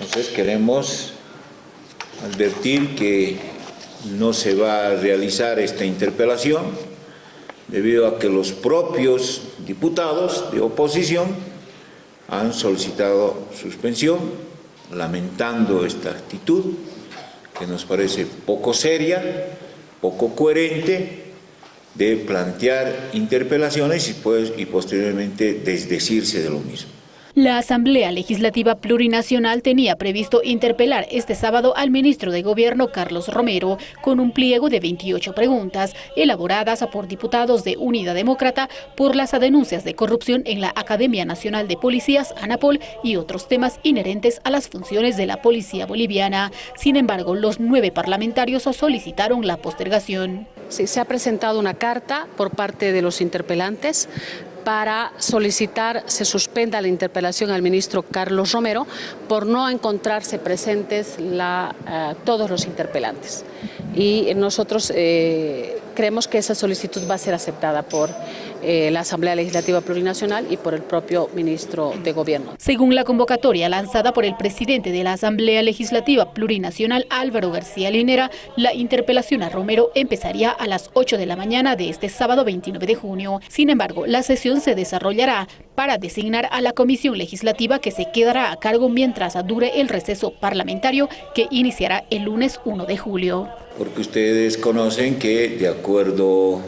Entonces queremos advertir que no se va a realizar esta interpelación debido a que los propios diputados de oposición han solicitado suspensión, lamentando esta actitud que nos parece poco seria, poco coherente, de plantear interpelaciones y, pues, y posteriormente desdecirse de lo mismo. La Asamblea Legislativa Plurinacional tenía previsto interpelar este sábado al ministro de Gobierno Carlos Romero con un pliego de 28 preguntas elaboradas por diputados de Unidad Demócrata por las denuncias de corrupción en la Academia Nacional de Policías, ANAPOL, y otros temas inherentes a las funciones de la Policía Boliviana. Sin embargo, los nueve parlamentarios solicitaron la postergación. Se ha presentado una carta por parte de los interpelantes para solicitar se suspenda la interpelación al ministro Carlos Romero por no encontrarse presentes uh, todos los interpelantes. Y nosotros eh, creemos que esa solicitud va a ser aceptada por eh, la Asamblea Legislativa Plurinacional y por el propio ministro de Gobierno. Según la convocatoria lanzada por el presidente de la Asamblea Legislativa Plurinacional, Álvaro García Linera, la interpelación a Romero empezaría a las 8 de la mañana de este sábado 29 de junio. Sin embargo, la sesión se desarrollará para designar a la comisión legislativa que se quedará a cargo mientras dure el receso parlamentario que iniciará el lunes 1 de julio porque ustedes conocen que de acuerdo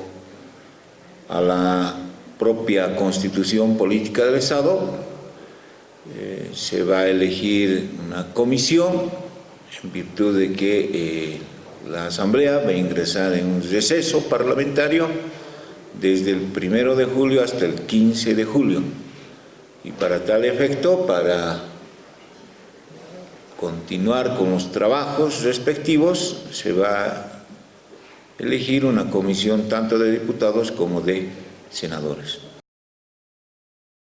a la propia constitución política del Estado eh, se va a elegir una comisión en virtud de que eh, la Asamblea va a ingresar en un receso parlamentario desde el primero de julio hasta el 15 de julio. Y para tal efecto, para continuar con los trabajos respectivos, se va a elegir una comisión tanto de diputados como de senadores.